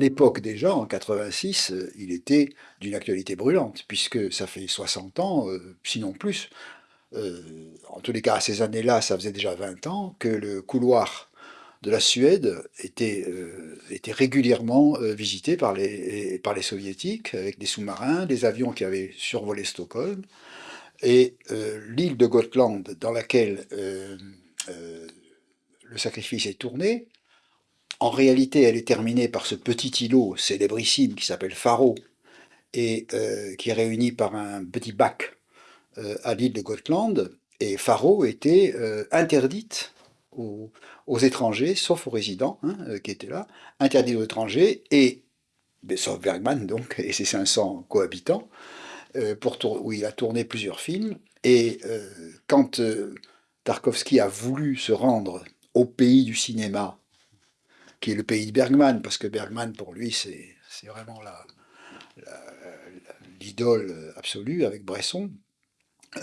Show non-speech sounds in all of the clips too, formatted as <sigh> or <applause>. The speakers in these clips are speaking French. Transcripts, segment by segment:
l'époque déjà, en 86, euh, il était d'une actualité brûlante, puisque ça fait 60 ans, euh, sinon plus, euh, en tous les cas à ces années-là, ça faisait déjà 20 ans, que le couloir de la Suède était, était régulièrement visité par les, par les soviétiques, avec des sous-marins, des avions qui avaient survolé Stockholm, et l'île de Gotland, dans laquelle le sacrifice est tourné, en réalité, elle est terminée par ce petit îlot célébrissime qui s'appelle Faro et euh, qui est réuni par un petit bac euh, à l'île de Gotland. Et Faro était euh, interdite aux, étrangers, sauf aux résidents hein, qui étaient là, interdite aux étrangers, et, sauf Bergman donc, et ses 500 cohabitants, pour où il a tourné plusieurs films. Et quand Tarkovsky a voulu se rendre au pays du cinéma qui est le pays de Bergman, parce que Bergman, pour lui, c'est vraiment l'idole absolue avec Bresson.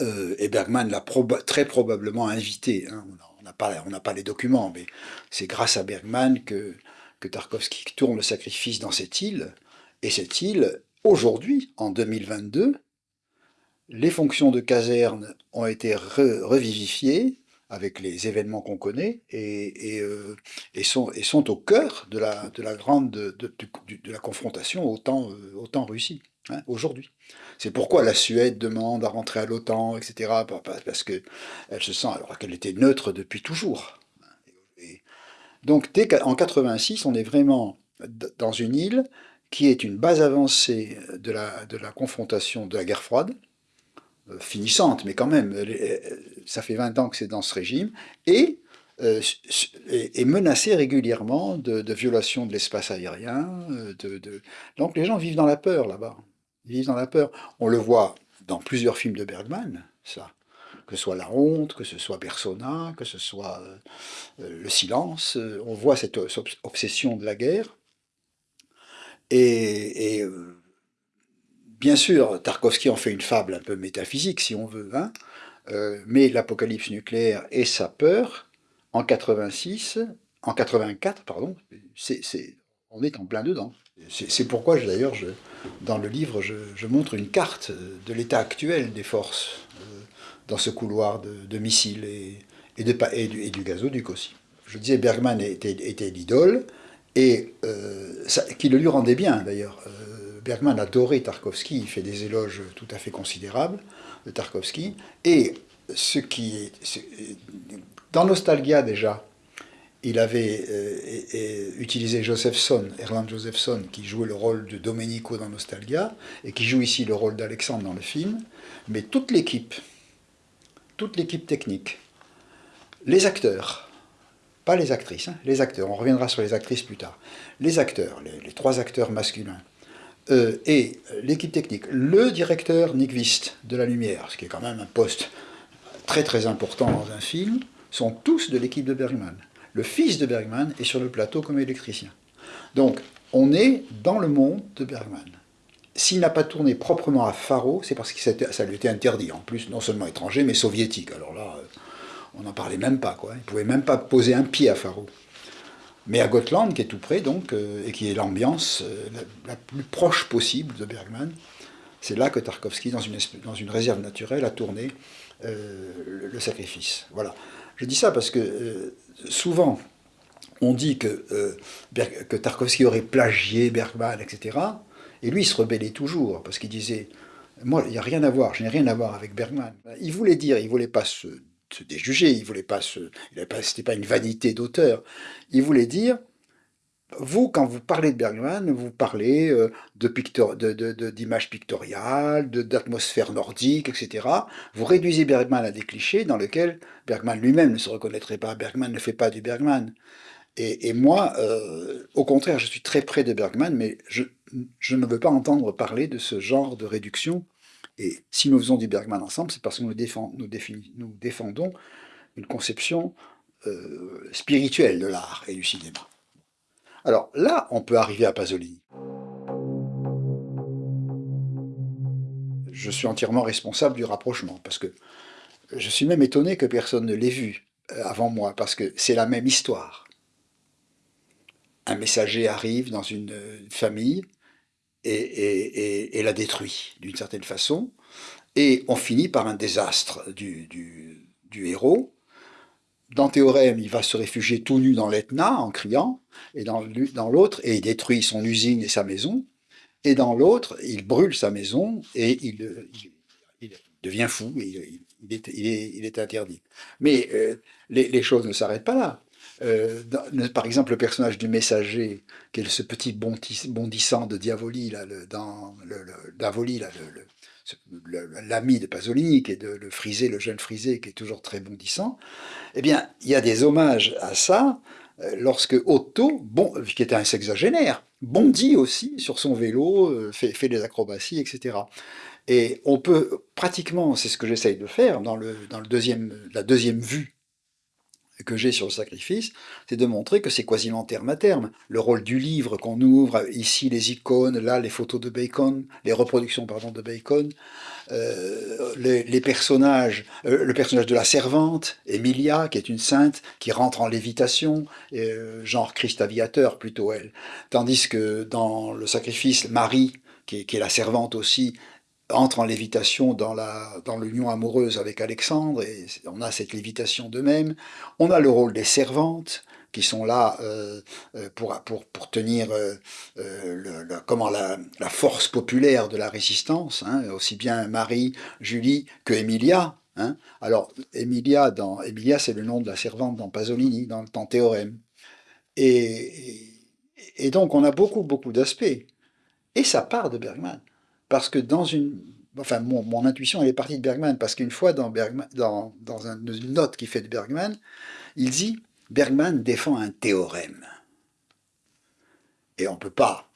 Euh, et Bergman l'a très probablement invité. Hein. On n'a pas, pas, les documents, mais c'est grâce à Bergman que, que Tarkovsky tourne le sacrifice dans cette île. Et cette île, aujourd'hui, en 2022, les fonctions de caserne ont été revivifiées, avec les événements qu'on connaît et, euh, sont, au cœur de la, grande de, la confrontation au temps, euh, Russie, hein, aujourd'hui. C'est pourquoi la Suède demande à rentrer à l'OTAN, etc., parce qu'elle se sent, alors qu'elle était neutre depuis toujours. donc en 86, on est vraiment dans une île qui est une base avancée de la confrontation de la guerre froide, euh, finissante, mais quand même, ça fait 20 ans que c'est dans ce régime, et euh, est menacé régulièrement de, violations de l'espace aérien. Euh, de, Donc les gens vivent dans la peur là-bas. Ils vivent dans la peur. On le voit dans plusieurs films de Bergman, ça. Que ce soit La Honte, que ce soit Persona, que ce soit Le Silence. On voit cette obsession de la guerre. Et, et Bien sûr, Tarkovsky en fait une fable un peu métaphysique, si on veut, hein, euh, mais l'apocalypse nucléaire et sa peur, en 86, en 84, pardon, on est en plein dedans. C'est pourquoi, d'ailleurs, dans le livre, je, montre une carte de l'état actuel des forces euh, dans ce couloir de, missiles et, et, du, du, gazoduc aussi. Je disais, Bergman était, l'idole, et euh, qui le lui rendait bien, d'ailleurs. Bergman adorait Tarkovsky, il fait des éloges tout à fait considérables de Tarkovsky, et ce qui est... Dans Nostalgia déjà, il avait euh, utilisé Josephson, Erland Josephson, qui jouait le rôle de Domenico dans Nostalgia, et qui joue ici le rôle d'Alexandre dans le film, mais toute l'équipe, toute l'équipe technique, les acteurs, pas les actrices, hein, les acteurs, on reviendra sur les actrices plus tard, les acteurs, les trois acteurs masculins, euh, et l'équipe technique, le directeur Nyquist de la lumière, ce qui est quand même un poste très très important dans un film, sont tous de l'équipe de Bergman. Le fils de Bergman est sur le plateau comme électricien. Donc, on est dans le monde de Bergman. S'il n'a pas tourné proprement à Faro, c'est parce que ça lui était interdit. En plus, non seulement étranger, mais soviétique. Alors là, euh, on n'en parlait même pas. Quoi. Il ne pouvait même pas poser un pied à Faro mais à Gotland, qui est tout près, donc, euh, et qui est l'ambiance euh, la, plus proche possible de Bergman, c'est là que Tarkovsky, dans une, réserve naturelle, a tourné euh, le, sacrifice. Voilà. Je dis ça parce que souvent, on dit que, que Tarkovsky aurait plagié Bergman, etc. Et lui, il se rebellait toujours, parce qu'il disait moi, il n'y a rien à voir, je n'ai rien à voir avec Bergman. Il voulait dire, il ne voulait pas se se déjuger, il voulait pas c'était pas une vanité d'auteur, il voulait dire, vous, quand vous parlez de Bergman, vous parlez euh, de d'images pictoriales, d'atmosphère nordique, etc. Vous réduisez Bergman à des clichés dans lesquels Bergman lui-même ne se reconnaîtrait pas. Bergman ne fait pas du Bergman. Et, moi, euh, au contraire, je suis très près de Bergman, mais je, je ne veux pas entendre parler de ce genre de réduction et si nous faisons du Bergman ensemble, c'est parce que nous, défendons une conception euh, spirituelle de l'art et du cinéma. Alors là, on peut arriver à Pasolini. Je suis entièrement responsable du rapprochement, parce que je suis même étonné que personne ne l'ait vu euh, avant moi, parce que c'est la même histoire. un messager arrive dans une famille et, la détruit d'une certaine façon, et on finit par un désastre du, héros. Dans Théorème, il va se réfugier tout nu dans l'Etna en criant, et dans, l'autre, et il détruit son usine et sa maison, et dans l'autre, il brûle sa maison et il, devient fou, et il, est, interdit. Mais euh, les, choses ne s'arrêtent pas là. Euh, par exemple, le personnage du messager, qui est ce petit bondissant de Diavoli, là, dans le, Davoli, l'ami de Pasolini, qui est de, le frisé, le jeune frisé, qui est toujours très bondissant, eh bien, il y a des hommages à ça, euh, lorsque Otto, bon, qui était un sexagénaire, bondit aussi sur son vélo, euh, fait, fait des acrobaties, etc. Et on peut pratiquement, c'est ce que j'essaye de faire dans, le, dans le deuxième, la deuxième vue que j'ai sur le sacrifice, c'est de montrer que c'est quasiment terme à terme. Le rôle du livre qu'on ouvre, ici les icônes, là les photos de Bacon, les reproductions pardon, de Bacon, euh, les, personnages, euh, le personnage de la servante, Emilia, qui est une sainte, qui rentre en lévitation, euh, genre Christ aviateur plutôt elle. Tandis que dans le sacrifice, Marie, qui est la servante aussi, entre en lévitation dans l'union dans amoureuse avec Alexandre, et on a cette lévitation d'eux-mêmes. On a le rôle des servantes, qui sont là euh, euh, pour, pour, pour, tenir euh, le, comment, la, la, force populaire de la résistance, hein, aussi bien Marie, Julie que Emilia. Hein. Alors, Emilia, dans, Emilia c'est le nom de la servante dans Pasolini, dans le temps théorème. Et, et donc, on a beaucoup, beaucoup d'aspects. Et ça part de Bergman parce que dans une... Enfin, mon, intuition, elle est partie de Bergman, parce qu'une fois, dans, une note qu'il fait de Bergman, il dit « Bergman défend un théorème ». Et on peut pas,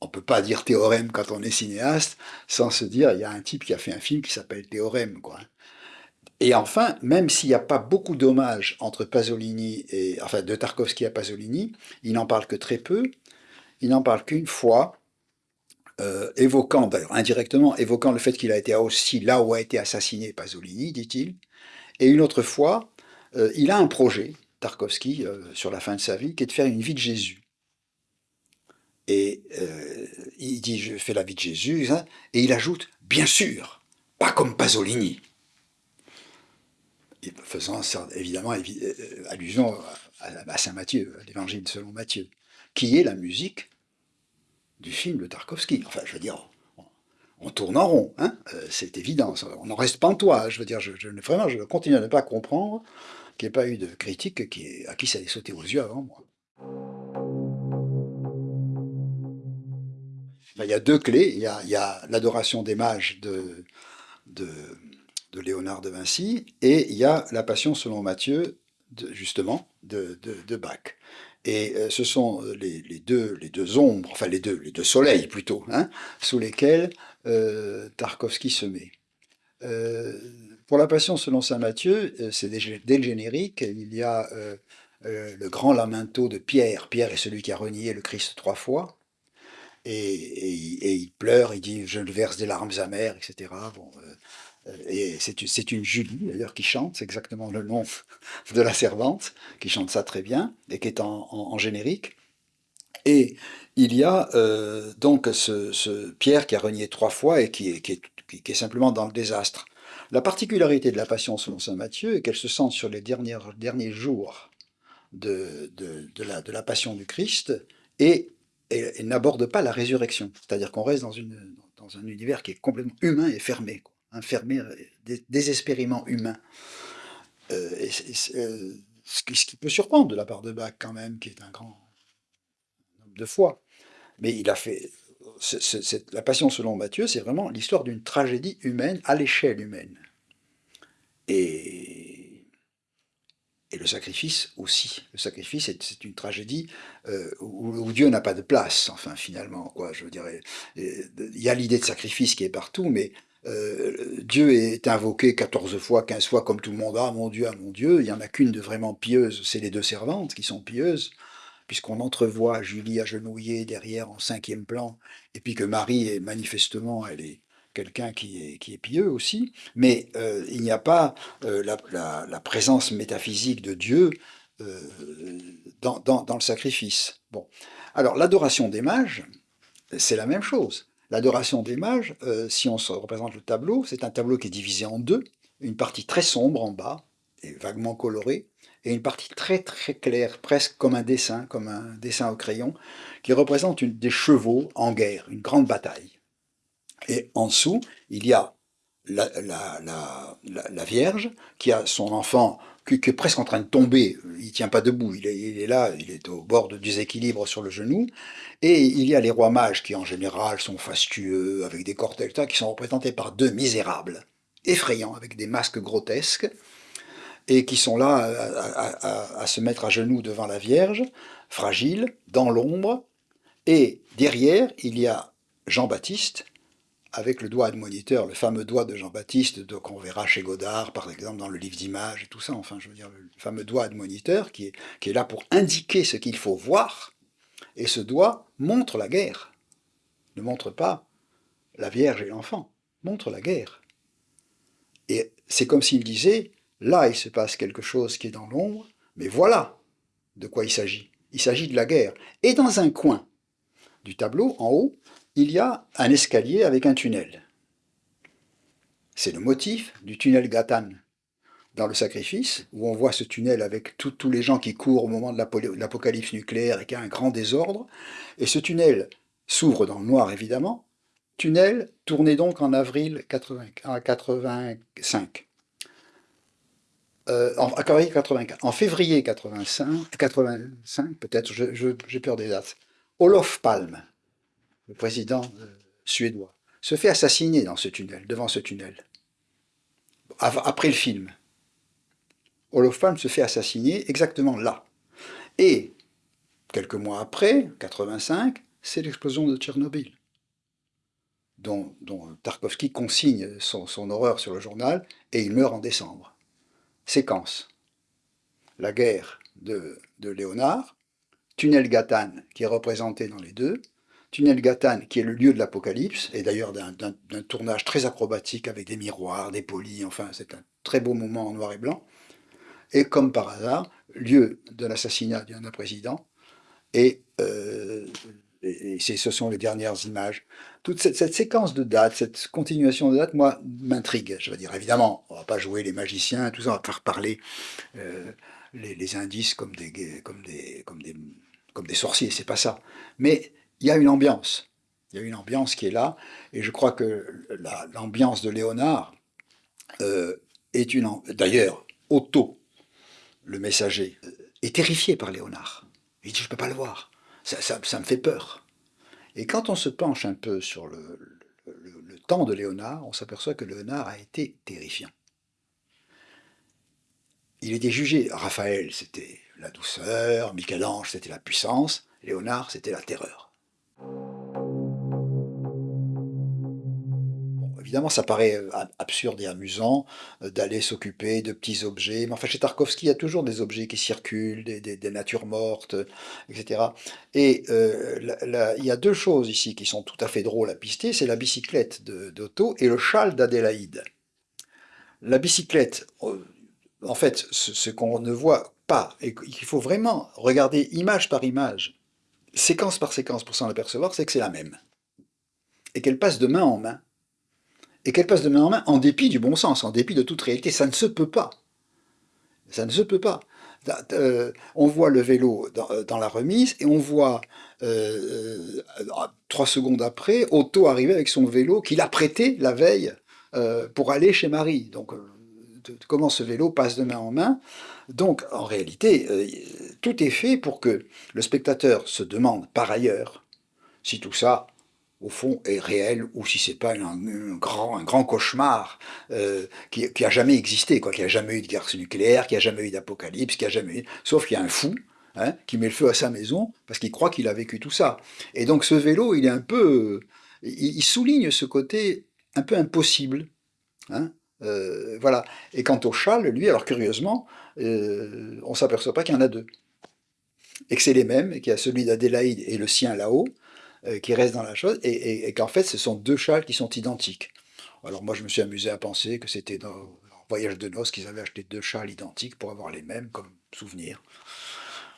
on peut pas dire théorème quand on est cinéaste, sans se dire, il y a un type qui a fait un film qui s'appelle Théorème, quoi. Et enfin, même s'il n'y a pas beaucoup d'hommages entre Pasolini et, enfin, de Tarkovsky à Pasolini, il n'en parle que très peu, il n'en parle qu'une fois, euh, évoquant, d'ailleurs indirectement, évoquant le fait qu'il a été aussi là où a été assassiné Pasolini, dit-il. Et une autre fois, euh, il a un projet, Tarkovsky, euh, sur la fin de sa vie, qui est de faire une vie de Jésus. Et il dit, je fais la vie de Jésus, hein, et il ajoute, bien sûr, pas comme Pasolini. faisant évidemment allusion à Saint Matthieu, à l'évangile selon Matthieu, qui est la musique du film de Tarkovsky. Enfin, je veux dire, on, tourne en rond, hein euh, c'est évident, on n'en reste pas. Je veux dire, je, vraiment, je continue à ne pas comprendre qu'il n'y ait pas eu de critique qui, à qui ça ait sauté aux yeux avant moi. Ben, il y a deux clés. Il y a, l'adoration des mages de, Léonard de Vinci, et il y a la passion selon Matthieu, justement, de Bach. Et euh, ce sont euh, les, deux, les deux ombres, enfin les deux, les deux soleils plutôt, hein, sous lesquels euh, Tarkovsky se met. pour la Passion selon saint Matthieu, c'est dès le générique, il y a le grand lamento de Pierre. Pierre est celui qui a renié le Christ trois fois. Et, il pleure, il dit « je verse des larmes amères », etc. Bon, et c'est une Julie, d'ailleurs, qui chante, c'est exactement le nom <laughs> de la servante, qui chante ça très bien, et qui est en, générique. Et il y a euh, donc ce, Pierre qui a renié trois fois et qui est, simplement dans le désastre. La particularité de la Passion selon saint Matthieu est qu'elle se sent sur les derniers, jours de, la, Passion du Christ et, elle n'aborde pas la résurrection. C'est-à-dire qu'on reste dans un univers qui est complètement humain et fermé fermé, désespérément humain. Euh, euh, ce, qui, peut surprendre de la part de Bach quand même, qui est un grand homme de foi. Mais il a fait... la Passion selon Matthieu, c'est vraiment l'histoire d'une tragédie humaine à l'échelle humaine. Et, et le sacrifice aussi. Le sacrifice, c'est une tragédie euh, où, Dieu n'a pas de place, enfin, finalement. Quoi, je dire, il y a l'idée de sacrifice qui est partout, mais euh, Dieu est invoqué 14 fois, 15 fois, comme tout le monde, ah mon Dieu, ah mon Dieu, il n'y en a qu'une de vraiment pieuse, c'est les deux servantes qui sont pieuses, puisqu'on entrevoit Julie agenouillée derrière en cinquième plan, et puis que Marie est manifestement, elle est quelqu'un qui est, qui est pieux aussi, mais euh, il n'y a pas euh, la, présence métaphysique de Dieu dans, dans, le sacrifice. Bon. Alors, l'adoration des mages, c'est la même chose. L'adoration des mages, si on se représente le tableau, c'est un tableau qui est divisé en deux, une partie très sombre en bas, et vaguement colorée, et une partie très très claire, presque comme un dessin, comme un dessin au crayon, qui représente des chevaux en guerre, une grande bataille. Et en dessous, il y a la, Vierge qui a son enfant qui, est presque en train de tomber, il tient pas debout, il est, là, il est au bord du déséquilibre sur le genou, et il y a les rois mages qui en général sont fastueux, avec des cortèges, qui sont représentés par deux misérables, effrayants, avec des masques grotesques, et qui sont là à, se mettre à genoux devant la Vierge, fragile, dans l'ombre, et derrière, il y a Jean-Baptiste, avec le doigt admoniteur, le fameux doigt de Jean-Baptiste qu'on verra chez Godard, par exemple, dans le livre d'images et tout ça, enfin, je veux dire, le fameux doigt admoniteur qui est, qui est là pour indiquer ce qu'il faut voir, et ce doigt montre la guerre, ne montre pas la Vierge et l'enfant, montre la guerre. Et c'est comme s'il disait, Là, il se passe quelque chose qui est dans l'ombre, mais voilà de quoi il s'agit. Il s'agit de la guerre. Et dans un coin du tableau, en haut, il y a un escalier avec un tunnel. C'est le motif du tunnel Gatan dans le sacrifice, où on voit ce tunnel avec tous les gens qui courent au moment de l'apocalypse nucléaire et qui a un grand désordre. Et ce tunnel s'ouvre dans le noir, évidemment. Tunnel tourné donc en avril 85. Euh, en, février 85, 85 peut-être, j'ai peur des dates, Olof Palme, le président euh, suédois, se fait assassiner dans ce tunnel, devant ce tunnel, après le film. Olof Palme se fait assassiner exactement là. Et, quelques mois après, 85, c'est l'explosion de Tchernobyl, dont, Tarkovsky consigne son horreur sur le journal, et il meurt en décembre séquence. La guerre de, Léonard, Tunnel Gatan qui est représenté dans les deux, Tunnel Gatan qui est le lieu de l'Apocalypse, et d'ailleurs d'un tournage très acrobatique avec des miroirs, des polis, enfin c'est un très beau moment en noir et blanc, et comme par hasard, lieu de l'assassinat d'un président, et euh, ce sont les dernières images. Toute cette, séquence de dates, cette continuation de dates, moi, m'intrigue. Je veux dire, évidemment, on va pas jouer les magiciens, tout ça, on va faire parler euh, les, indices comme des, comme des, comme des, comme des sorciers, c'est pas ça. Mais il y a une ambiance. Il y a une ambiance qui est là, et je crois que l'ambiance de Léonard euh, est une... D'ailleurs, Otto, le messager, euh, est terrifié par Léonard. Il dit, je peux pas le voir ça, me fait peur. Et quand on se penche un peu sur le temps de Léonard, on s'aperçoit que Léonard a été terrifiant. Il était jugé, Raphaël c'était la douceur, Michel-Ange c'était la puissance, Léonard c'était la terreur. Évidemment, ça paraît euh, absurde et amusant euh, d'aller s'occuper de petits objets, mais enfin chez Tarkovsky, il y a toujours des objets qui circulent, des, natures mortes, etc. Et euh, il y a deux choses ici qui sont tout à fait drôles à pister, c'est la bicyclette d'Otto et le châle d'Adélaïde. La bicyclette, en fait, ce, qu'on ne voit pas, et qu'il faut vraiment regarder image par image, séquence par séquence pour s'en apercevoir, c'est que c'est la même. Et qu'elle passe de main en main et qu'elle passe de main en main en dépit du bon sens, en dépit de toute réalité. Ça ne se peut pas. Ça ne se peut pas. Euh, on voit le vélo euh, dans, la remise et on voit euh, trois secondes après Otto arriver avec son vélo qu'il a prêté la veille pour aller chez Marie. Donc comment ce vélo passe de main en main. Donc en réalité, tout est fait pour que le spectateur se demande par ailleurs si tout ça au fond, est réel, ou si c'est pas un, grand, un grand cauchemar euh, qui, qui, a jamais existé, quoi, qui a jamais eu de guerre nucléaire, qui a jamais eu d'apocalypse, qui a jamais eu... Sauf qu'il y a un fou hein, qui met le feu à sa maison parce qu'il croit qu'il a vécu tout ça. Et donc ce vélo, il est un peu... Il, souligne ce côté un peu impossible. Hein, euh, voilà. Et quant au châle, lui, alors curieusement, euh, on s'aperçoit pas qu'il y en a deux. Et que c'est les mêmes, et qu'il y a celui d'Adélaïde et le sien là-haut, euh, qui reste dans la chose, et, qu'en fait ce sont deux châles qui sont identiques. Alors moi je me suis amusé à penser que c'était voyage de noces qu'ils avaient acheté deux châles identiques pour avoir les mêmes comme souvenir.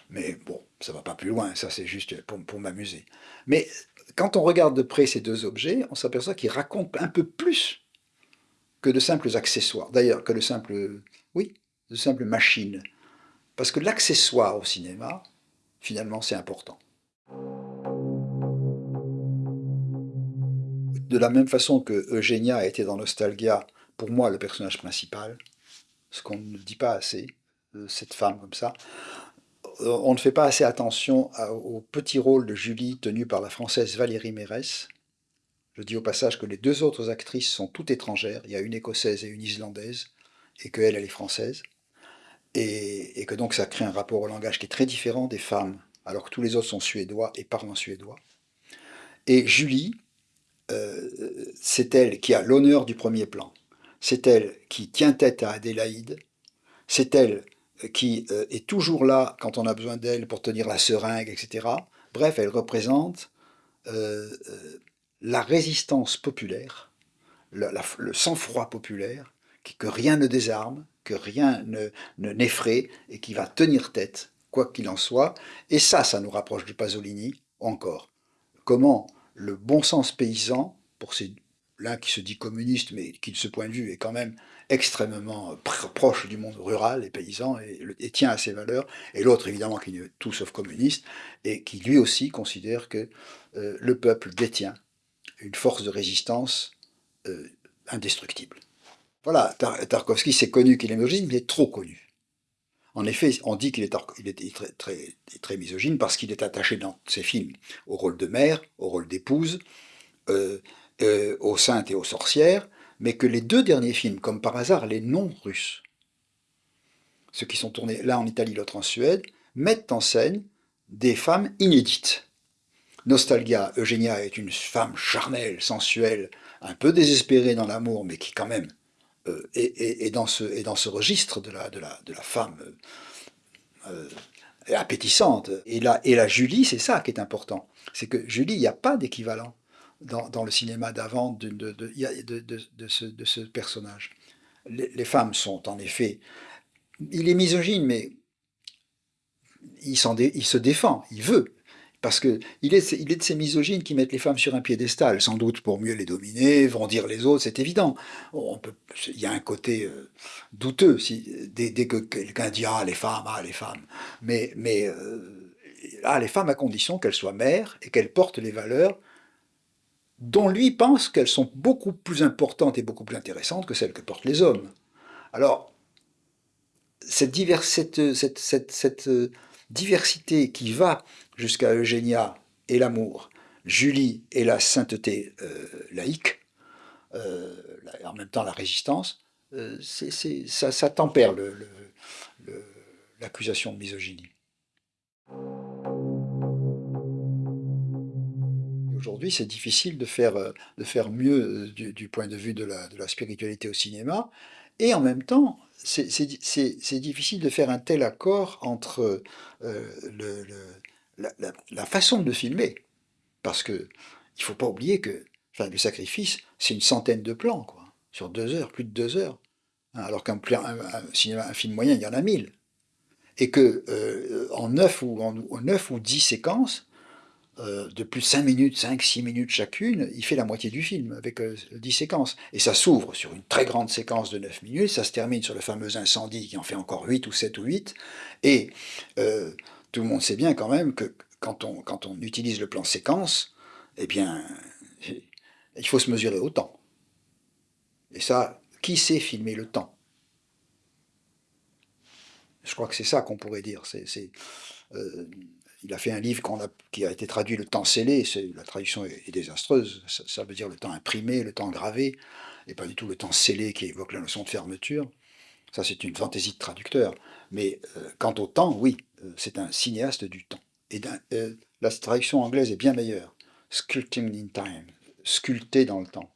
Mais bon, ça va pas plus loin, ça c'est juste pour, pour m'amuser. Mais quand on regarde de près ces deux objets, on s'aperçoit qu'ils racontent un peu plus que de simples accessoires. D'ailleurs, que de simples, oui, de simples machines. Parce que l'accessoire au cinéma, finalement, c'est important. De la même façon que Eugenia a été dans Nostalgia, pour moi, le personnage principal, ce qu'on ne dit pas assez, euh, cette femme comme ça, euh, on ne fait pas assez attention au petit rôle de Julie tenu par la française Valérie Mérès. Je dis au passage que les deux autres actrices sont toutes étrangères, il y a une écossaise et une islandaise, et qu'elle, elle est française, et, que donc ça crée un rapport au langage qui est très différent des femmes, alors que tous les autres sont suédois et parlent en suédois. Et Julie, euh, c'est elle qui a l'honneur du premier plan, c'est elle qui tient tête à Adélaïde, c'est elle qui euh, est toujours là quand on a besoin d'elle pour tenir la seringue, etc. Bref, elle représente euh, euh, la résistance populaire, le, sang-froid populaire, que rien ne désarme, que rien ne n'effraie et qui va tenir tête, quoi qu'il en soit. Et ça, ça nous rapproche du Pasolini encore. Comment le bon sens paysan, pour ces l'un qui se dit communiste, mais qui de ce point de vue est quand même extrêmement proche du monde rural et paysan et, tient à ses valeurs, et l'autre évidemment qui est tout sauf communiste, et qui lui aussi considère que euh, le peuple détient une force de résistance euh, indestructible. Voilà, Tarkovsky, c'est connu qu'il est misogyne, il est trop connu. En effet, on dit qu'il est, très, misogyne parce qu'il est attaché dans ses films au rôle de mère, au rôle d'épouse, euh, euh, aux saintes et aux sorcières, mais que les deux derniers films, comme par hasard les non-russes, ceux qui sont tournés l'un en Italie, l'autre en Suède, mettent en scène des femmes inédites. Nostalgia, Eugenia est une femme charnelle, sensuelle, un peu désespérée dans l'amour, mais qui quand même euh, est, dans ce, est, dans ce, registre de la, de la, de la femme euh, appétissante. Et la, et la Julie, c'est ça qui est important. C'est que Julie, il n'y a pas d'équivalent dans, le cinéma d'avant de, de, de, ce, personnage. Les, femmes sont en effet... Il est misogyne, mais il se défend, il veut. Parce qu'il est, il est de ces misogynes qui mettent les femmes sur un piédestal, sans doute pour mieux les dominer, dire les autres, c'est évident. Il y a un côté euh, douteux dès, que quelqu'un dit « Ah, les femmes, ah, les femmes ». Mais, euh, ah, les femmes à condition qu'elles soient mères et qu'elles portent les valeurs dont lui pense qu'elles sont beaucoup plus importantes et beaucoup plus intéressantes que celles que portent les hommes. Alors, cette, cette, euh, diversité qui va jusqu'à Eugénia et l'amour, Julie et la sainteté euh, laïque, euh, en même temps la résistance, ça, ça, tempère l'accusation de misogynie. Aujourd'hui, c'est difficile de faire, euh, mieux euh, du, point de vue de la, spiritualité au cinéma, et en même temps, c'est difficile de faire un tel accord entre euh, le, la, façon de filmer, parce que il faut pas oublier que le sacrifice, c'est une centaine de plans, quoi, sur deux heures, plus de deux heures, hein, alors qu'un un, film moyen, il y en a mille, et que en neuf ou en, en neuf ou dix séquences, euh, de plus de 5 minutes, 5-6 minutes chacune, il fait la moitié du film, avec 10 euh, séquences. Et ça s'ouvre sur une très grande séquence de 9 minutes, ça se termine sur le fameux incendie qui en fait encore 8 ou 7 ou 8, et euh, tout le monde sait bien quand même que quand on, utilise le plan séquence, eh bien, il faut se mesurer au temps. Et ça, qui sait filmer le temps? Je crois que c'est ça qu'on pourrait dire. C'est il a fait un livre qui a été traduit le temps scellé, la traduction est, désastreuse, ça, veut dire le temps imprimé, le temps gravé, et pas du tout le temps scellé qui évoque la notion de fermeture. Ça c'est une fantaisie de traducteur. Mais euh, quant au temps, oui, euh, c'est un cinéaste du temps. Et euh, la traduction anglaise est bien meilleure. Sculpting in time, sculpté dans le temps.